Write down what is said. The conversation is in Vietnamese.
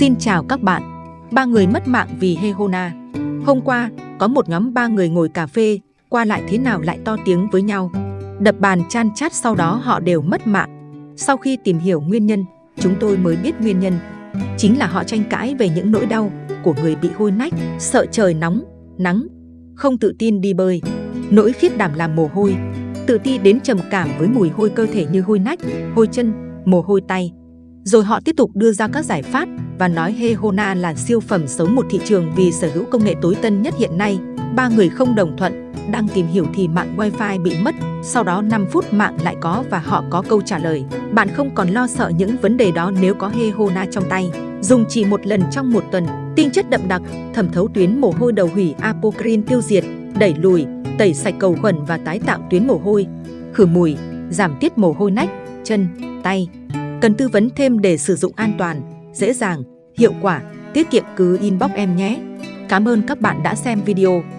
Xin chào các bạn. Ba người mất mạng vì Hehona. Hôm qua, có một nhóm ba người ngồi cà phê, qua lại thế nào lại to tiếng với nhau. Đập bàn chan chát sau đó họ đều mất mạng. Sau khi tìm hiểu nguyên nhân, chúng tôi mới biết nguyên nhân. Chính là họ tranh cãi về những nỗi đau của người bị hôi nách, sợ trời nóng, nắng, không tự tin đi bơi, nỗi khiết đảm làm mồ hôi, tự ti đến trầm cảm với mùi hôi cơ thể như hôi nách, hôi chân, mồ hôi tay. Rồi họ tiếp tục đưa ra các giải pháp và nói Hehona là siêu phẩm sống một thị trường vì sở hữu công nghệ tối tân nhất hiện nay. Ba người không đồng thuận, đang tìm hiểu thì mạng wifi bị mất, sau đó 5 phút mạng lại có và họ có câu trả lời. Bạn không còn lo sợ những vấn đề đó nếu có Hehona trong tay. Dùng chỉ một lần trong một tuần, tinh chất đậm đặc, thẩm thấu tuyến mồ hôi đầu hủy apocrine tiêu diệt, đẩy lùi, tẩy sạch cầu khuẩn và tái tạo tuyến mồ hôi, khử mùi, giảm tiết mồ hôi nách, chân, tay. Cần tư vấn thêm để sử dụng an toàn, dễ dàng, hiệu quả, tiết kiệm cứ inbox em nhé. Cảm ơn các bạn đã xem video.